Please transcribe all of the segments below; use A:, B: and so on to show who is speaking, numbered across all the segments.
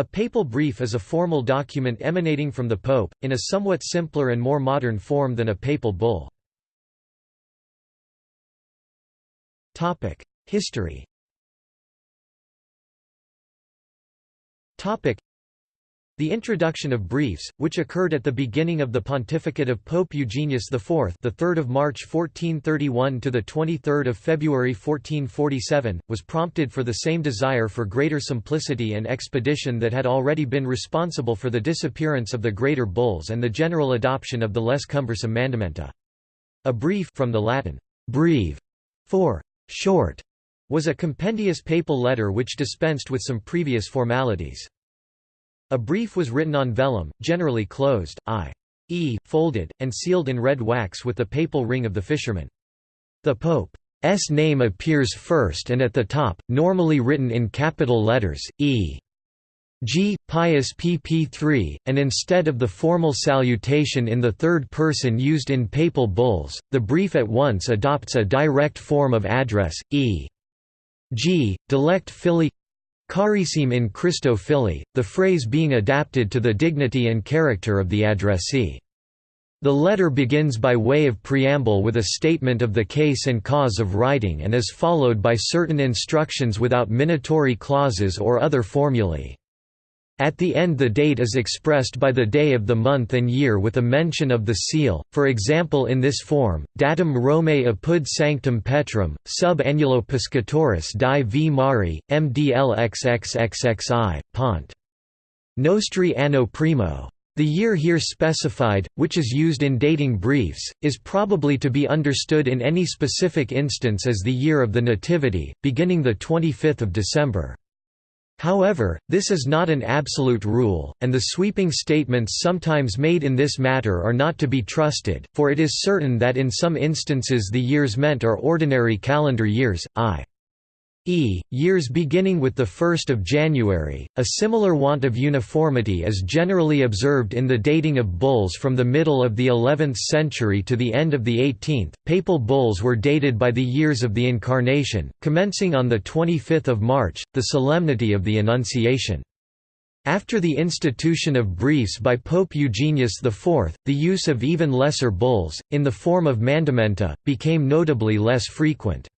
A: A papal brief is a formal document emanating from the pope, in a somewhat simpler and more modern form than a papal bull. History the introduction of briefs, which occurred at the beginning of the pontificate of Pope Eugenius IV, the 3rd of March 1431 to the 23rd of February 1447, was prompted for the same desire for greater simplicity and expedition that had already been responsible for the disappearance of the greater bulls and the general adoption of the less cumbersome mandamenta. A brief from the Latin breve for short was a compendious papal letter which dispensed with some previous formalities. A brief was written on vellum, generally closed, i.e., folded, and sealed in red wax with the papal ring of the fisherman. The Pope's name appears first and at the top, normally written in capital letters, E. G. Pius pp 3, and instead of the formal salutation in the third person used in papal bulls, the brief at once adopts a direct form of address, e. g. Dilecte Fili Carissime in Christo Fili, the phrase being adapted to the dignity and character of the addressee. The letter begins by way of preamble with a statement of the case and cause of writing and is followed by certain instructions without minatory clauses or other formulae. At the end the date is expressed by the day of the month and year with a mention of the seal, for example in this form, datum Romae apud sanctum Petrum, sub annulo piscatoris di v mari, mdlxxxxi, pont. Nostri anno primo. The year here specified, which is used in dating briefs, is probably to be understood in any specific instance as the year of the Nativity, beginning 25 December. However, this is not an absolute rule, and the sweeping statements sometimes made in this matter are not to be trusted, for it is certain that in some instances the years meant are ordinary calendar years, i. E. Years beginning with 1 January, a similar want of uniformity is generally observed in the dating of bulls from the middle of the 11th century to the end of the 18th. Papal bulls were dated by the years of the Incarnation, commencing on 25 March, the solemnity of the Annunciation. After the institution of briefs by Pope Eugenius IV, the use of even lesser bulls, in the form of mandamenta, became notably less frequent.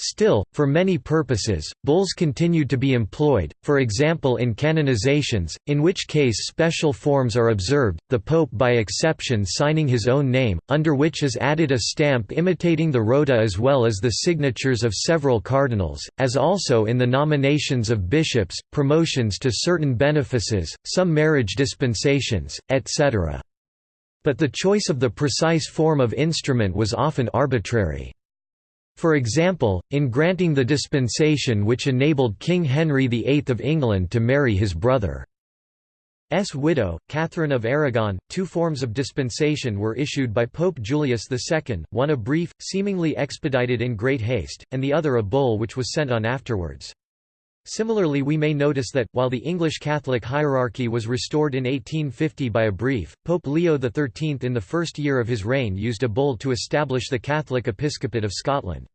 A: Still, for many purposes, bulls continued to be employed, for example in canonizations, in which case special forms are observed, the pope by exception signing his own name, under which is added a stamp imitating the rota as well as the signatures of several cardinals, as also in the nominations of bishops, promotions to certain benefices, some marriage dispensations, etc. But the choice of the precise form of instrument was often arbitrary. For example, in granting the dispensation which enabled King Henry VIII of England to marry his brother. brother's widow, Catherine of Aragon, two forms of dispensation were issued by Pope Julius II, one a brief, seemingly expedited in great haste, and the other a bull which was sent on afterwards. Similarly we may notice that, while the English Catholic hierarchy was restored in 1850 by a brief, Pope Leo XIII in the first year of his reign used a bull to establish the Catholic Episcopate of Scotland.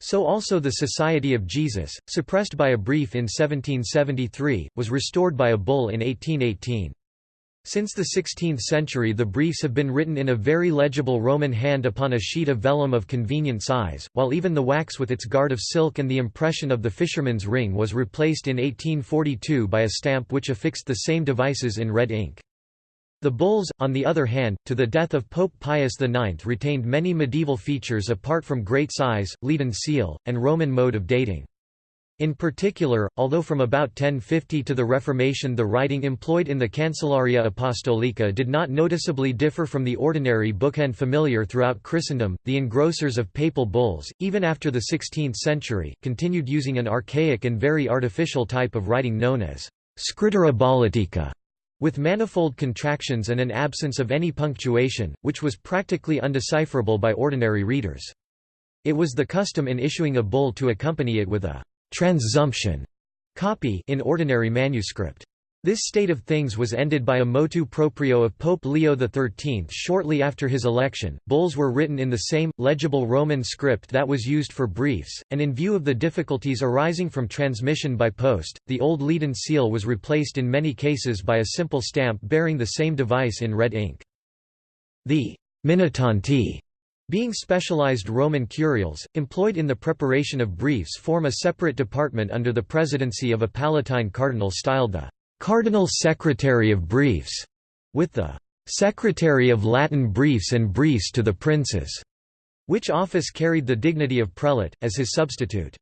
A: So also the Society of Jesus, suppressed by a brief in 1773, was restored by a bull in 1818. Since the 16th century the briefs have been written in a very legible Roman hand upon a sheet of vellum of convenient size, while even the wax with its guard of silk and the impression of the fisherman's ring was replaced in 1842 by a stamp which affixed the same devices in red ink. The bulls, on the other hand, to the death of Pope Pius IX retained many medieval features apart from great size, leaden seal, and Roman mode of dating. In particular, although from about 1050 to the Reformation the writing employed in the Cancellaria Apostolica did not noticeably differ from the ordinary bookhand familiar throughout Christendom, the engrossers of papal bulls, even after the 16th century, continued using an archaic and very artificial type of writing known as scrittura bollatica, with manifold contractions and an absence of any punctuation, which was practically undecipherable by ordinary readers. It was the custom in issuing a bull to accompany it with a transsumption copy in ordinary manuscript. This state of things was ended by a motu proprio of Pope Leo XIII shortly after his election. Bulls were written in the same, legible Roman script that was used for briefs, and in view of the difficulties arising from transmission by post, the old leaden seal was replaced in many cases by a simple stamp bearing the same device in red ink. The Minutanti being specialized Roman curials, employed in the preparation of briefs form a separate department under the presidency of a Palatine cardinal styled the Cardinal Secretary of Briefs, with the Secretary of Latin Briefs and Briefs to the Princes, which office carried the dignity of prelate, as his substitute.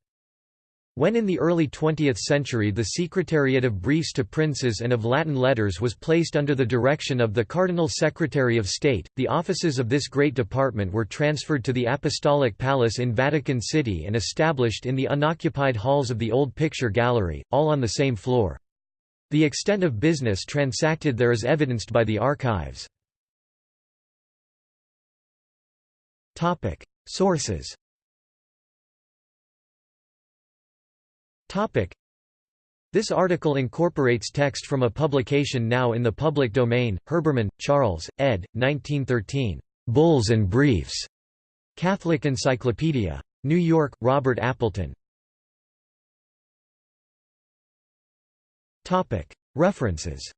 A: When in the early 20th century the Secretariat of Briefs to Princes and of Latin Letters was placed under the direction of the Cardinal Secretary of State, the offices of this great department were transferred to the Apostolic Palace in Vatican City and established in the unoccupied halls of the Old Picture Gallery, all on the same floor. The extent of business transacted there is evidenced by the archives. Sources This article incorporates text from a publication now in the public domain, Herbermann, Charles, ed. 1913. Bulls and Briefs. Catholic Encyclopedia. New York, Robert Appleton. References